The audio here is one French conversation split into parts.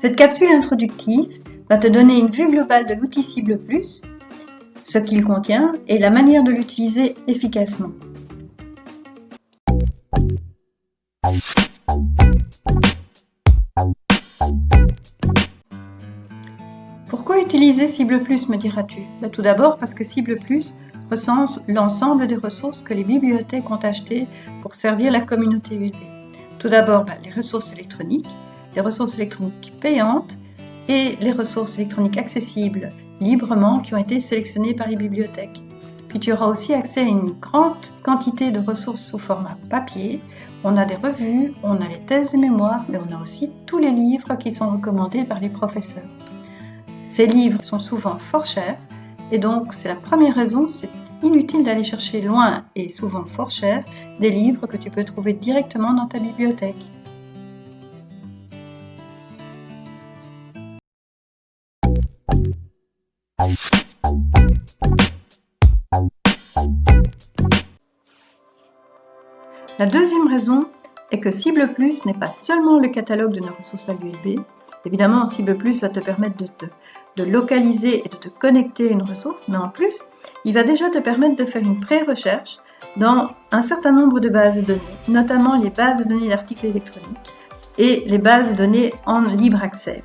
Cette capsule introductive va te donner une vue globale de l'outil Cible Plus, ce qu'il contient et la manière de l'utiliser efficacement. Pourquoi utiliser Cible Plus, me diras-tu? Bah, Tout d'abord parce que Cible Plus recense l'ensemble des ressources que les bibliothèques ont achetées pour servir la communauté USB. Tout d'abord, bah, les ressources électroniques, les ressources électroniques payantes et les ressources électroniques accessibles librement qui ont été sélectionnées par les bibliothèques. Puis tu auras aussi accès à une grande quantité de ressources sous format papier. On a des revues, on a les thèses et mémoires, mais on a aussi tous les livres qui sont recommandés par les professeurs. Ces livres sont souvent fort chers et donc c'est la première raison, c'est inutile d'aller chercher loin et souvent fort cher des livres que tu peux trouver directement dans ta bibliothèque. La deuxième raison est que Cible Plus n'est pas seulement le catalogue de nos ressources à l'USB. Évidemment, Cible Plus va te permettre de, te, de localiser et de te connecter à une ressource, mais en plus, il va déjà te permettre de faire une pré-recherche dans un certain nombre de bases de données, notamment les bases de données d'articles électroniques et les bases de données en libre accès.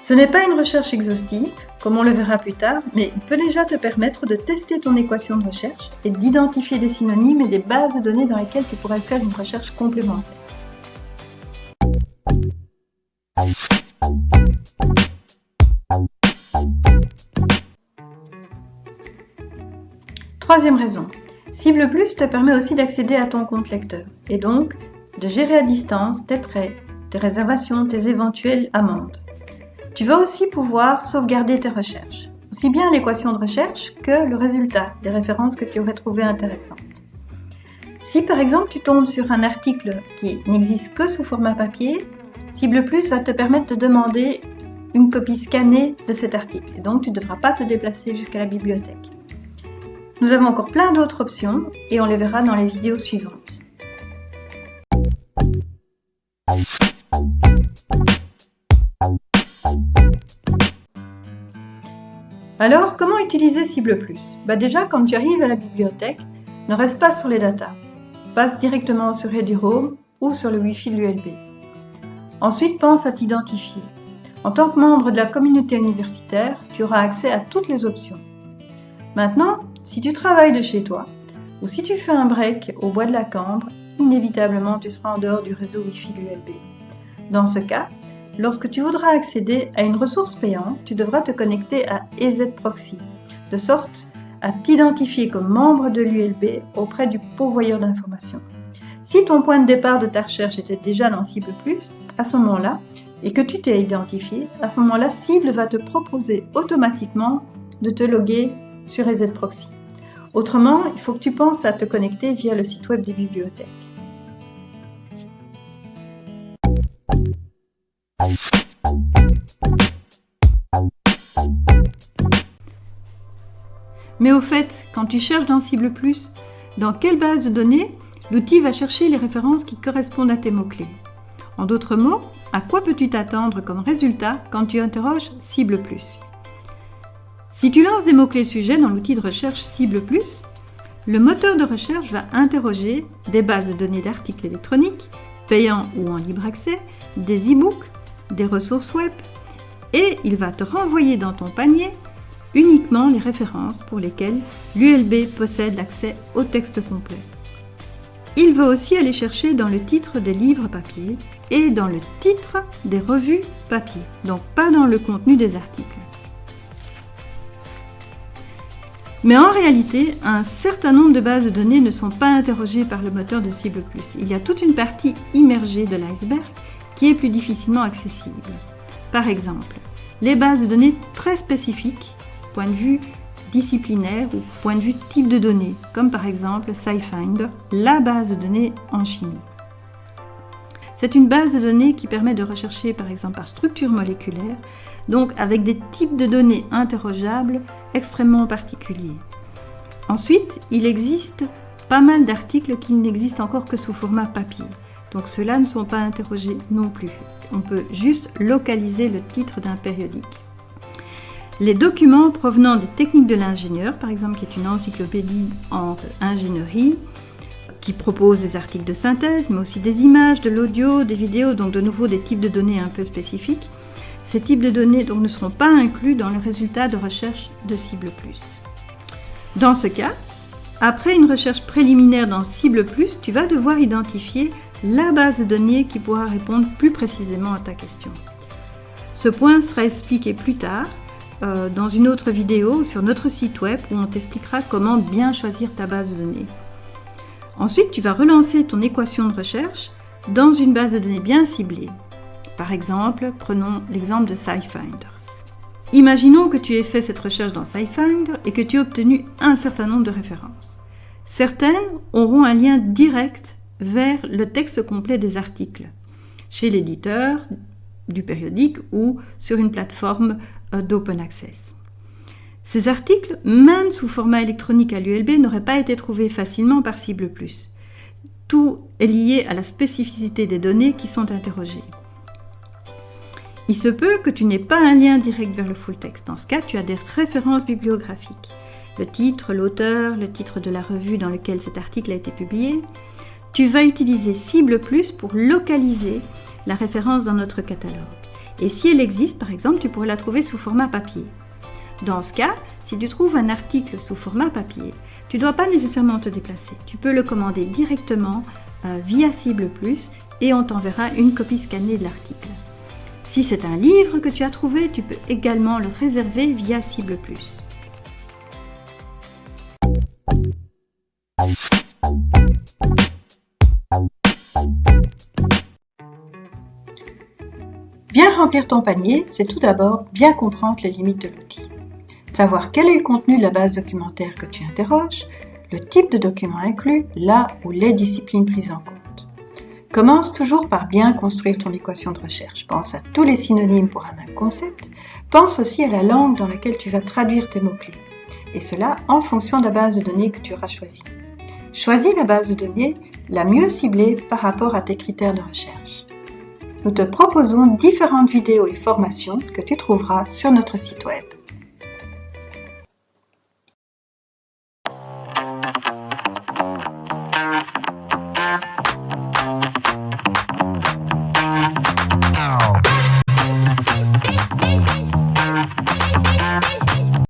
Ce n'est pas une recherche exhaustive, comme on le verra plus tard, mais il peut déjà te permettre de tester ton équation de recherche et d'identifier des synonymes et des bases de données dans lesquelles tu pourrais faire une recherche complémentaire. Troisième raison, Cible Plus te permet aussi d'accéder à ton compte lecteur et donc de gérer à distance tes prêts, tes réservations, tes éventuelles amendes. Tu vas aussi pouvoir sauvegarder tes recherches, aussi bien l'équation de recherche que le résultat, les références que tu aurais trouvées intéressantes. Si par exemple tu tombes sur un article qui n'existe que sous format papier, Cible Plus va te permettre de demander une copie scannée de cet article, et donc tu ne devras pas te déplacer jusqu'à la bibliothèque. Nous avons encore plein d'autres options et on les verra dans les vidéos suivantes. Alors, comment utiliser Cible Plus? Bah Déjà, quand tu arrives à la bibliothèque, ne reste pas sur les datas. Passe directement sur Home ou sur le Wi-Fi de l'ULB. Ensuite, pense à t'identifier. En tant que membre de la communauté universitaire, tu auras accès à toutes les options. Maintenant, si tu travailles de chez toi, ou si tu fais un break au bois de la Cambre, inévitablement tu seras en dehors du réseau Wi-Fi de l'ULB. Dans ce cas, Lorsque tu voudras accéder à une ressource payante, tu devras te connecter à EZProxy, de sorte à t'identifier comme membre de l'ULB auprès du pourvoyeur d'informations. Si ton point de départ de ta recherche était déjà dans Cible à ce moment-là, et que tu t'es identifié, à ce moment-là, Cible va te proposer automatiquement de te loguer sur EZProxy. Autrement, il faut que tu penses à te connecter via le site web des bibliothèques. Mais au fait, quand tu cherches dans Cible Plus, dans quelle base de données l'outil va chercher les références qui correspondent à tes mots-clés? En d'autres mots, à quoi peux-tu t'attendre comme résultat quand tu interroges Cible Plus? Si tu lances des mots-clés sujets dans l'outil de recherche Cible Plus, le moteur de recherche va interroger des bases de données d'articles électroniques, payants ou en libre accès, des e-books, des ressources web, et il va te renvoyer dans ton panier uniquement les références pour lesquelles l'ULB possède l'accès au texte complet. Il va aussi aller chercher dans le titre des livres papier et dans le titre des revues papier, donc pas dans le contenu des articles. Mais en réalité, un certain nombre de bases de données ne sont pas interrogées par le moteur de Cible. Il y a toute une partie immergée de l'iceberg qui est plus difficilement accessible. Par exemple, les bases de données très spécifiques point de vue disciplinaire ou point de vue type de données, comme par exemple SciFinder, la base de données en chimie. C'est une base de données qui permet de rechercher par exemple par structure moléculaire, donc avec des types de données interrogeables extrêmement particuliers. Ensuite, il existe pas mal d'articles qui n'existent encore que sous format papier, donc ceux-là ne sont pas interrogés non plus. on peut juste localiser le titre d'un périodique. Les documents provenant des techniques de l'ingénieur, par exemple qui est une encyclopédie en ingénierie, qui propose des articles de synthèse, mais aussi des images, de l'audio, des vidéos, donc de nouveau des types de données un peu spécifiques. Ces types de données ne seront pas inclus dans le résultat de recherche de Cible Plus. Dans ce cas, après une recherche préliminaire dans Cible Plus, tu vas devoir identifier la base de données qui pourra répondre plus précisément à ta question. Ce point sera expliqué plus tard euh, dans une autre vidéo sur notre site web où on t'expliquera comment bien choisir ta base de données. Ensuite, tu vas relancer ton équation de recherche dans une base de données bien ciblée. Par exemple, prenons l'exemple de SciFinder. Imaginons que tu aies fait cette recherche dans SciFinder et que tu aies obtenu un certain nombre de références. Certaines auront un lien direct vers le texte complet des articles, chez l'éditeur du périodique ou sur une plateforme d'open access. Ces articles, même sous format électronique à l'ULB, n'auraient pas été trouvés facilement par Cible. Tout est lié à la spécificité des données qui sont interrogées. Il se peut que tu n'aies pas un lien direct vers le full text. Dans ce cas, tu as des références bibliographiques. Le titre, l'auteur, le titre de la revue dans laquelle cet article a été publié. Tu vas utiliser Cible Plus pour localiser la référence dans notre catalogue. Et si elle existe, par exemple, tu pourrais la trouver sous format papier. Dans ce cas, si tu trouves un article sous format papier, tu ne dois pas nécessairement te déplacer. Tu peux le commander directement euh, via Cible Plus et on t'enverra une copie scannée de l'article. Si c'est un livre que tu as trouvé, tu peux également le réserver via Cible Plus. Remplir ton panier, c'est tout d'abord bien comprendre les limites de l'outil savoir quel est le contenu de la base documentaire que tu interroges, le type de document inclus, là ou les disciplines prises en compte. Commence toujours par bien construire ton équation de recherche. Pense à tous les synonymes pour un même concept. Pense aussi à la langue dans laquelle tu vas traduire tes mots-clés. Et cela en fonction de la base de données que tu auras choisie. Choisis la base de données la mieux ciblée par rapport à tes critères de recherche. Nous te proposons différentes vidéos et formations que tu trouveras sur notre site web.